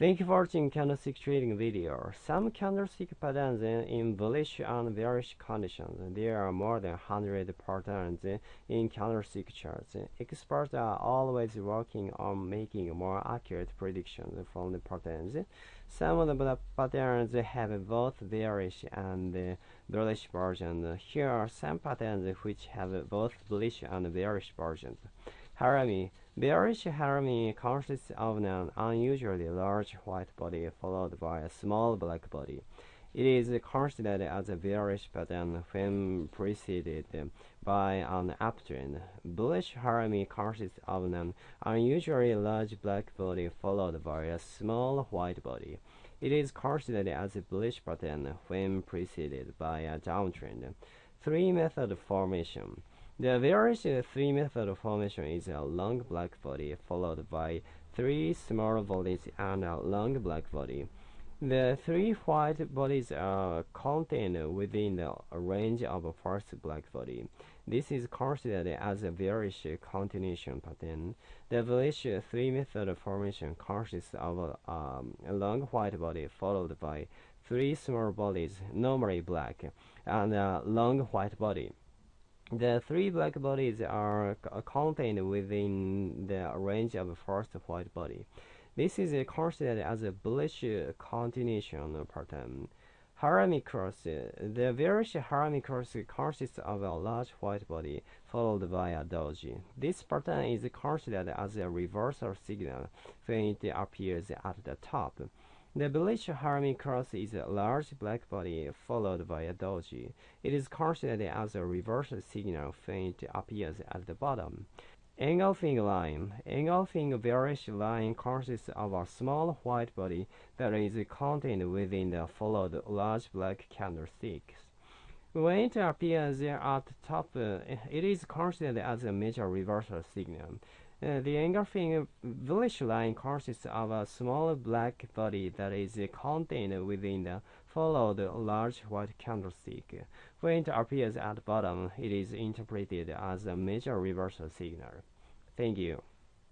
Thank you for watching candlestick trading video. Some candlestick patterns in bullish and bearish conditions. There are more than 100 patterns in candlestick charts. Experts are always working on making more accurate predictions from the patterns. Some of the patterns have both bearish and uh, bullish versions. Here are some patterns which have both bullish and bearish versions. Harami Bearish harami consists of an unusually large white body followed by a small black body. It is considered as a bearish pattern when preceded by an uptrend. Bullish harami consists of an unusually large black body followed by a small white body. It is considered as a bullish pattern when preceded by a downtrend. Three method formation. The bearish three method formation is a long black body followed by three small bodies and a long black body. The three white bodies are contained within the range of a first black body. This is considered as a bearish continuation pattern. The bullish three method formation consists of um, a long white body followed by three small bodies, normally black, and a long white body. The three black bodies are uh, contained within the range of the first white body. This is considered as a bullish uh, continuation pattern. Harami cross. Uh, the bearish Harami cross consists of a large white body followed by a doji. This pattern is considered as a reversal signal when it appears at the top. The bullish Harami cross is a large black body followed by a doji. It is considered as a reverse signal when it appears at the bottom. Engulfing line. Engulfing bearish line consists of a small white body that is contained within the followed large black candlesticks. When it appears at the top, uh, it is considered as a major reversal signal. The engulfing bullish line consists of a small black body that is contained within the followed large white candlestick. When it appears at bottom, it is interpreted as a major reversal signal. Thank you.